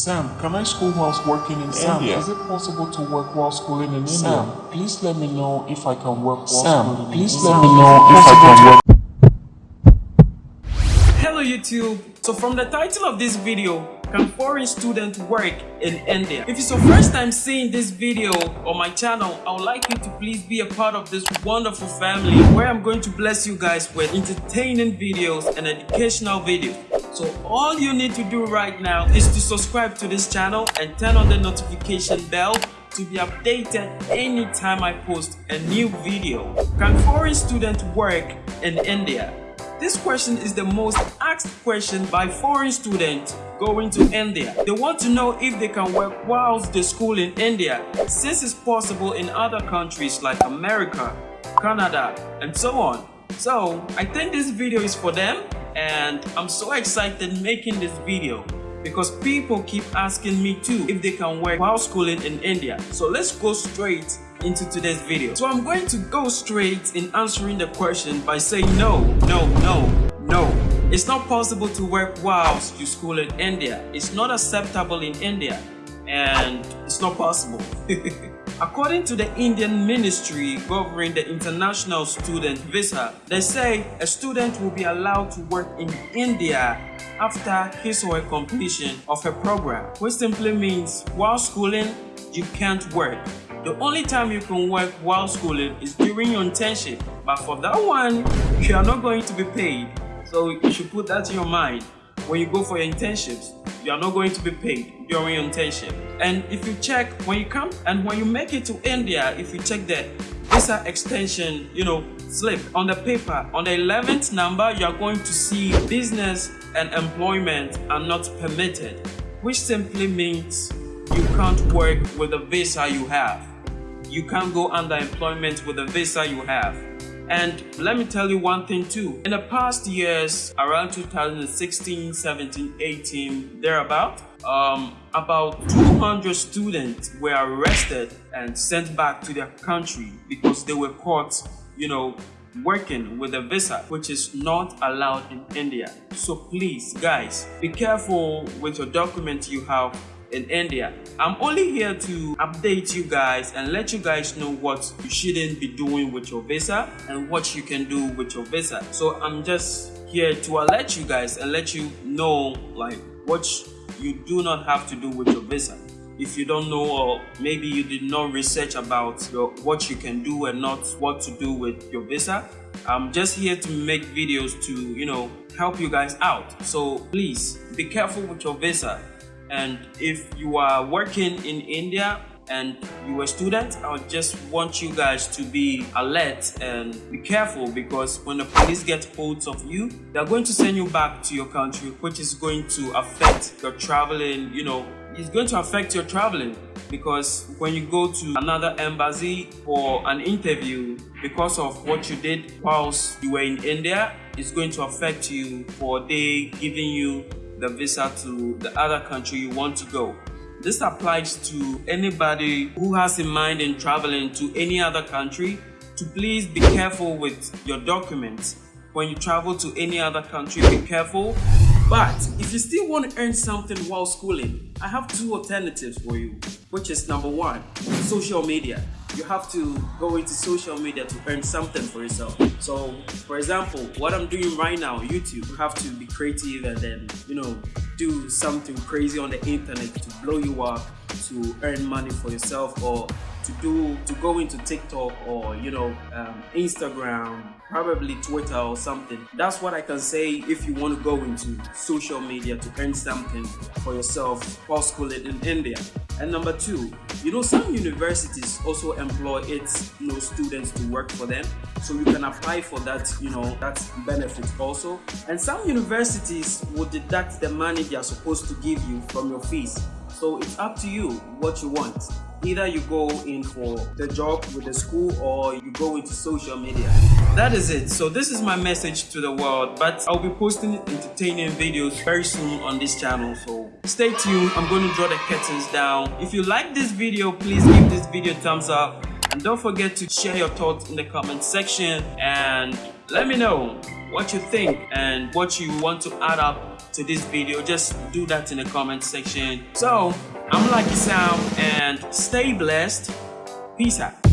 Sam, can I school whilst working in Sam, India? is it possible to work while schooling in Sam, India? please let me know if I can work while Sam, schooling please in let India. me know if I can work. Hello YouTube! So from the title of this video, can foreign students work in India? If it's your first time seeing this video on my channel, I would like you to please be a part of this wonderful family where I'm going to bless you guys with entertaining videos and educational videos. So all you need to do right now is to subscribe to this channel and turn on the notification bell to be updated anytime I post a new video. Can foreign students work in India? This question is the most asked question by foreign students going to India. They want to know if they can work whilst they school in India since it's possible in other countries like America, Canada and so on. So I think this video is for them and I'm so excited making this video because people keep asking me too if they can work while schooling in India. So let's go straight into today's video. So I'm going to go straight in answering the question by saying no, no, no, no. It's not possible to work whilst you school in India. It's not acceptable in India and it's not possible. According to the Indian ministry governing the international student visa, they say a student will be allowed to work in India after his or her completion of a program, which simply means while schooling, you can't work. The only time you can work while schooling is during your internship, but for that one, you are not going to be paid. So you should put that in your mind. When you go for your internships, you are not going to be paid during internship. And if you check when you come and when you make it to India, if you check the visa extension, you know, slip on the paper, on the 11th number, you are going to see business and employment are not permitted, which simply means you can't work with the visa you have. You can't go under employment with the visa you have. And let me tell you one thing too. In the past years, around 2016, 17, 18, thereabout, um, about 200 students were arrested and sent back to their country because they were caught, you know, working with a visa which is not allowed in India. So please guys, be careful with your documents you have in India. I'm only here to update you guys and let you guys know what you shouldn't be doing with your visa and what you can do with your visa. So I'm just here to alert you guys and let you know like what you do not have to do with your visa. If you don't know or maybe you did not research about your, what you can do and not what to do with your visa, I'm just here to make videos to, you know, help you guys out. So please be careful with your visa and if you are working in India and you are a student, I just want you guys to be alert and be careful because when the police get hold of you, they're going to send you back to your country, which is going to affect your traveling, you know, it's going to affect your traveling because when you go to another embassy for an interview because of what you did whilst you were in India, it's going to affect you for they giving you the visa to the other country you want to go. This applies to anybody who has in mind in traveling to any other country to please be careful with your documents. When you travel to any other country, be careful. But if you still want to earn something while schooling, I have two alternatives for you, which is number one, social media. You have to go into social media to earn something for yourself. So, for example, what I'm doing right now, YouTube, you have to be creative and then, you know, do something crazy on the internet to blow you up, to earn money for yourself, or to do to go into TikTok or you know um, Instagram, probably Twitter or something. That's what I can say if you want to go into social media to earn something for yourself while schooling in India. And number two, you know some universities also employ its you know students to work for them, so you can apply for that you know that benefit also. And some universities will deduct the money they are supposed to give you from your fees. So it's up to you what you want. Either you go in for the job with the school or you go into social media. That is it. So this is my message to the world. But I'll be posting entertaining videos very soon on this channel. So stay tuned. I'm going to draw the curtains down. If you like this video, please give this video a thumbs up. And don't forget to share your thoughts in the comment section and let me know what you think and what you want to add up to this video, just do that in the comment section. So, I'm Lucky Sam and stay blessed. Peace out.